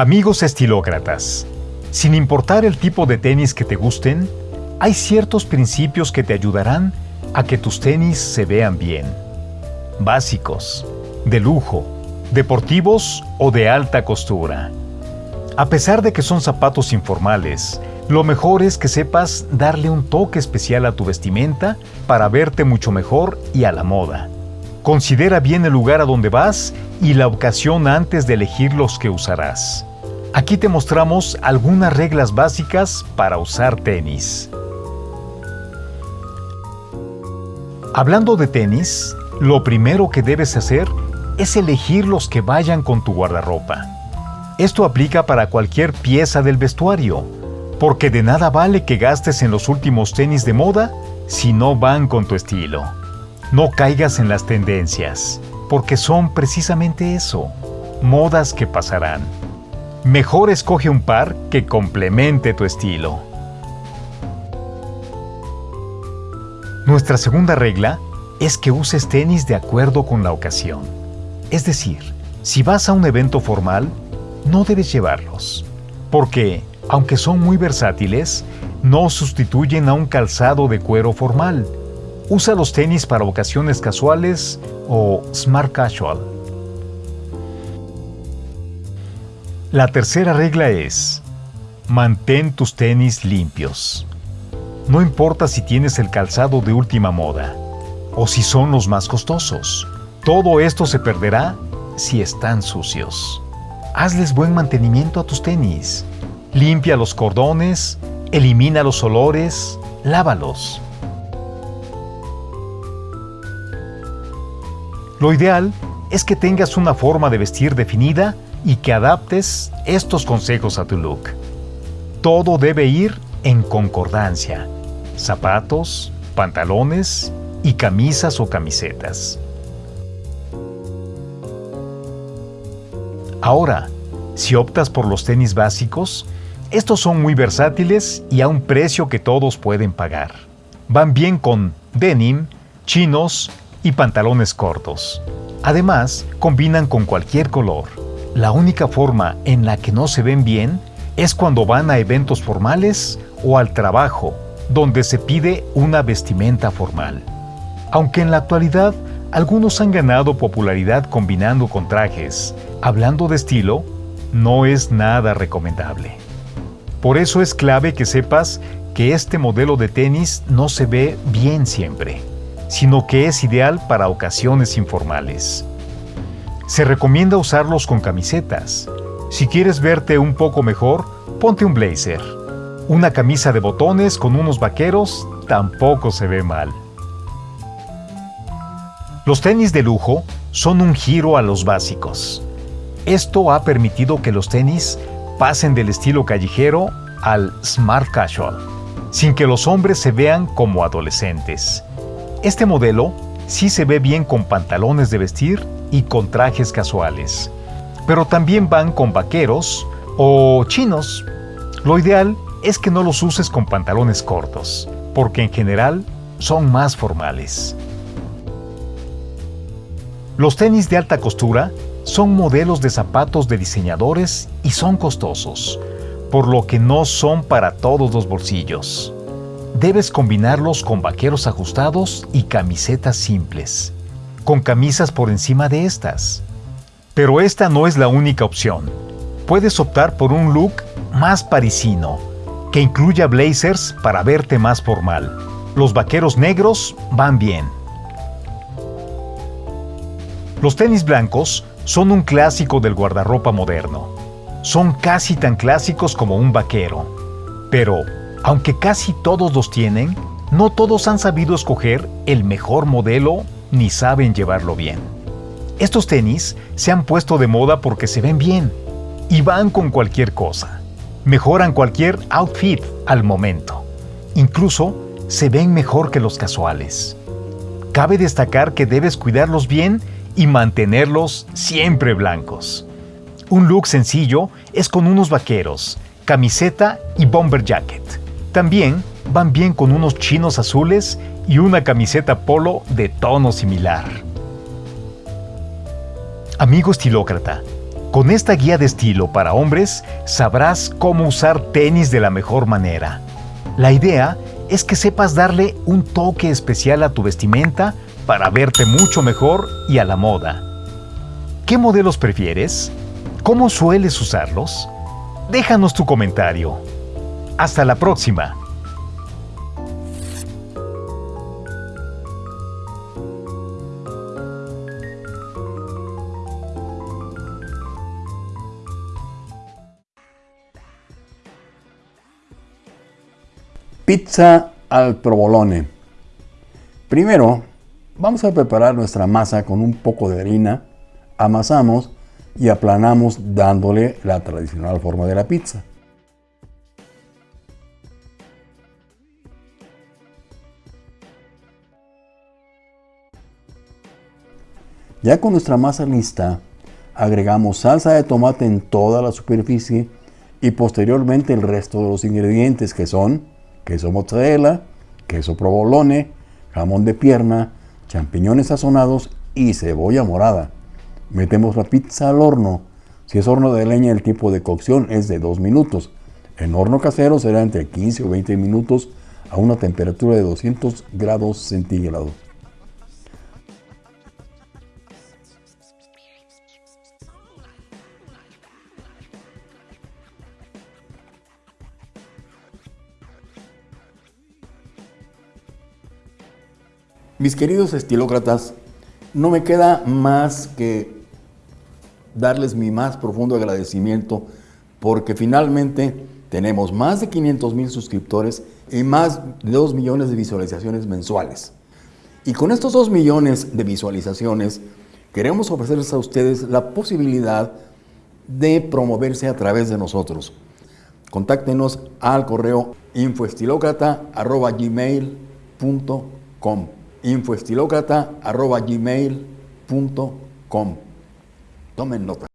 Amigos estilócratas, sin importar el tipo de tenis que te gusten, hay ciertos principios que te ayudarán a que tus tenis se vean bien. Básicos, de lujo, deportivos o de alta costura. A pesar de que son zapatos informales, lo mejor es que sepas darle un toque especial a tu vestimenta para verte mucho mejor y a la moda. Considera bien el lugar a donde vas y la ocasión antes de elegir los que usarás. Aquí te mostramos algunas reglas básicas para usar tenis. Hablando de tenis, lo primero que debes hacer es elegir los que vayan con tu guardarropa. Esto aplica para cualquier pieza del vestuario, porque de nada vale que gastes en los últimos tenis de moda si no van con tu estilo. No caigas en las tendencias, porque son precisamente eso, modas que pasarán. Mejor escoge un par que complemente tu estilo. Nuestra segunda regla es que uses tenis de acuerdo con la ocasión. Es decir, si vas a un evento formal, no debes llevarlos, porque, aunque son muy versátiles, no sustituyen a un calzado de cuero formal. Usa los tenis para ocasiones casuales o smart casual. La tercera regla es, mantén tus tenis limpios. No importa si tienes el calzado de última moda o si son los más costosos. Todo esto se perderá si están sucios. Hazles buen mantenimiento a tus tenis. Limpia los cordones, elimina los olores, lávalos. Lo ideal es que tengas una forma de vestir definida y que adaptes estos consejos a tu look. Todo debe ir en concordancia. Zapatos, pantalones y camisas o camisetas. Ahora, si optas por los tenis básicos, estos son muy versátiles y a un precio que todos pueden pagar. Van bien con denim, chinos y pantalones cortos. Además, combinan con cualquier color. La única forma en la que no se ven bien es cuando van a eventos formales o al trabajo, donde se pide una vestimenta formal. Aunque en la actualidad algunos han ganado popularidad combinando con trajes. Hablando de estilo, no es nada recomendable. Por eso es clave que sepas que este modelo de tenis no se ve bien siempre, sino que es ideal para ocasiones informales. Se recomienda usarlos con camisetas. Si quieres verte un poco mejor, ponte un blazer. Una camisa de botones con unos vaqueros tampoco se ve mal. Los tenis de lujo son un giro a los básicos. Esto ha permitido que los tenis pasen del estilo callejero al smart casual, sin que los hombres se vean como adolescentes. Este modelo sí se ve bien con pantalones de vestir y con trajes casuales, pero también van con vaqueros o chinos. Lo ideal es que no los uses con pantalones cortos, porque en general son más formales. Los tenis de alta costura son modelos de zapatos de diseñadores y son costosos, por lo que no son para todos los bolsillos. Debes combinarlos con vaqueros ajustados y camisetas simples, con camisas por encima de estas. Pero esta no es la única opción. Puedes optar por un look más parisino, que incluya blazers para verte más formal. Los vaqueros negros van bien los tenis blancos son un clásico del guardarropa moderno. Son casi tan clásicos como un vaquero. Pero, aunque casi todos los tienen, no todos han sabido escoger el mejor modelo ni saben llevarlo bien. Estos tenis se han puesto de moda porque se ven bien y van con cualquier cosa. Mejoran cualquier outfit al momento. Incluso se ven mejor que los casuales. Cabe destacar que debes cuidarlos bien y mantenerlos siempre blancos. Un look sencillo es con unos vaqueros, camiseta y bomber jacket. También van bien con unos chinos azules y una camiseta polo de tono similar. Amigo estilócrata, Con esta guía de estilo para hombres sabrás cómo usar tenis de la mejor manera. La idea es que sepas darle un toque especial a tu vestimenta para verte mucho mejor y a la moda. ¿Qué modelos prefieres? ¿Cómo sueles usarlos? Déjanos tu comentario. Hasta la próxima. Pizza al provolone. Primero, vamos a preparar nuestra masa con un poco de harina, amasamos y aplanamos dándole la tradicional forma de la pizza. Ya con nuestra masa lista, agregamos salsa de tomate en toda la superficie y posteriormente el resto de los ingredientes que son queso mozzarella, queso provolone, jamón de pierna, champiñones sazonados y cebolla morada. Metemos la pizza al horno. Si es horno de leña, el tiempo de cocción es de 2 minutos. En horno casero será entre 15 o 20 minutos a una temperatura de 200 grados centígrados. Mis queridos estilócratas, no me queda más que darles mi más profundo agradecimiento porque finalmente tenemos más de 500 mil suscriptores y más de 2 millones de visualizaciones mensuales. Y con estos 2 millones de visualizaciones queremos ofrecerles a ustedes la posibilidad de promoverse a través de nosotros. Contáctenos al correo infoestilocrata.gmail.com infoestilocrata.gmail.com Tomen nota.